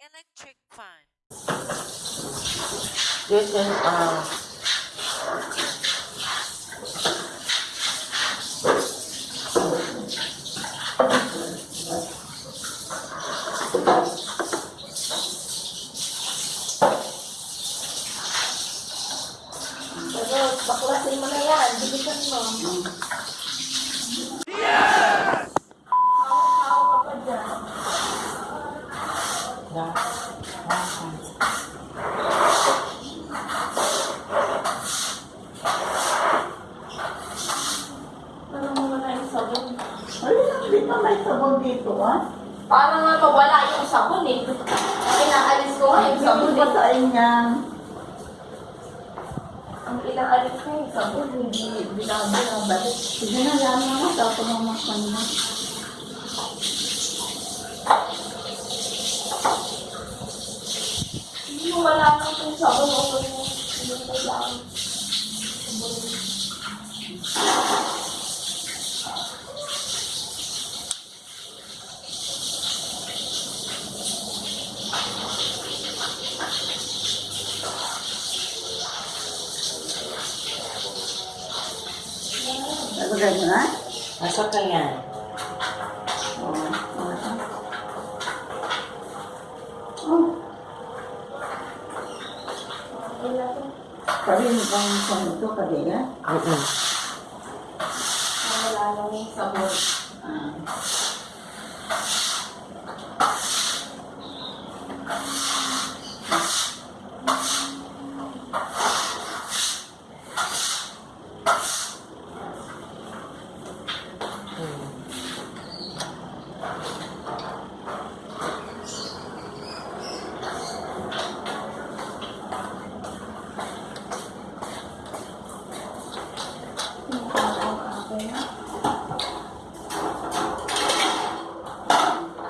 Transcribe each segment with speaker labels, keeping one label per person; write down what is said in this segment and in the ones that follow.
Speaker 1: electric fan,
Speaker 2: This is, uh,
Speaker 3: Hindi pa may sabon dito, ha?
Speaker 4: Para nga mawala yung sabon eh. Inaalis ko nga yung sabon
Speaker 3: Hindi
Speaker 4: eh.
Speaker 3: sa inya.
Speaker 4: Ang inaalis ko yung sabon, hindi binabalik.
Speaker 3: Sige na, yan na nga. Makanya.
Speaker 4: Hindi mo wala na yung sabon o yung yung kailangan.
Speaker 3: Nalagay mo na?
Speaker 2: nasa ka yan.
Speaker 3: Oo. Oh,
Speaker 4: Kailangan
Speaker 3: sabi mo bang sa ito, kadila?
Speaker 2: Mm-mm.
Speaker 4: wala na yung sabon.
Speaker 3: Ah.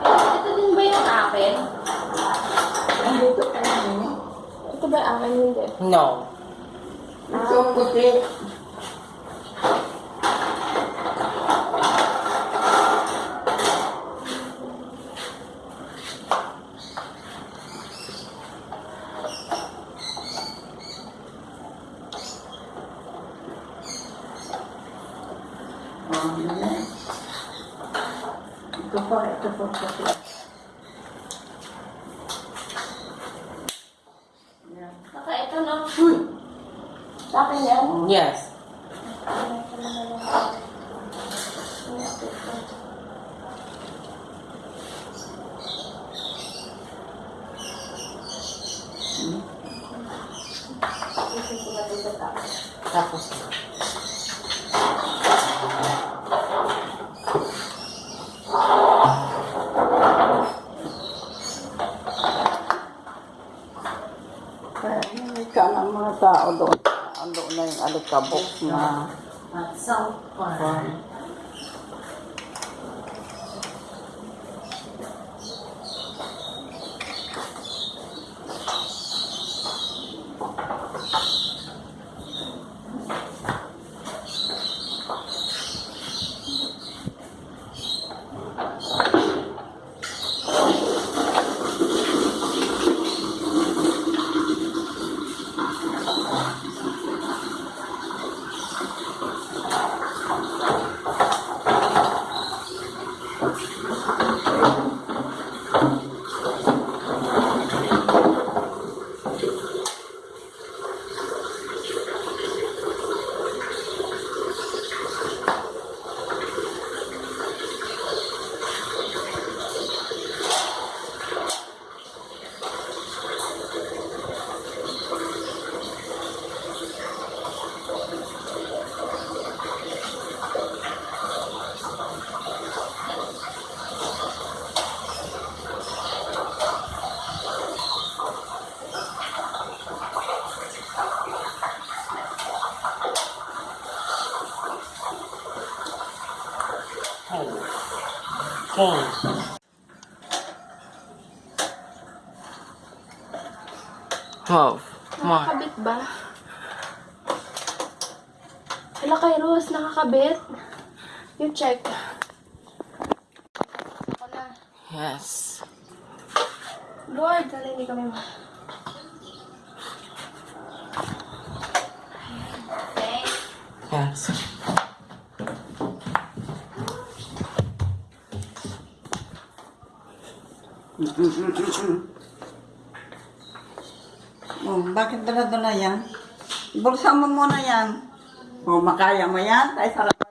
Speaker 4: Ito din ba yung akin?
Speaker 3: Andito ka na niya.
Speaker 4: Ito ba yung akin hindi?
Speaker 2: No.
Speaker 3: Ito ang puti. Oh, yan. Ito pa, ito pa puti. Yan.
Speaker 4: Saka ito na.
Speaker 3: Uy!
Speaker 4: Sa
Speaker 2: Yes. Tapos,
Speaker 3: Kaya hindi ka ng mga tao doon. Alikabok na
Speaker 2: at South Park. Hey. King. Wow.
Speaker 4: Nakakabit ba? Hala kay Rose, nakakabit. You check. Ako na.
Speaker 2: Yes.
Speaker 4: Lord, hindi kami ma... Thanks.
Speaker 2: Yes.
Speaker 3: Oh, bakit dala-dala yan? Bulsa mo muna yan. Oh, makaya mo yan? Ay, sarap.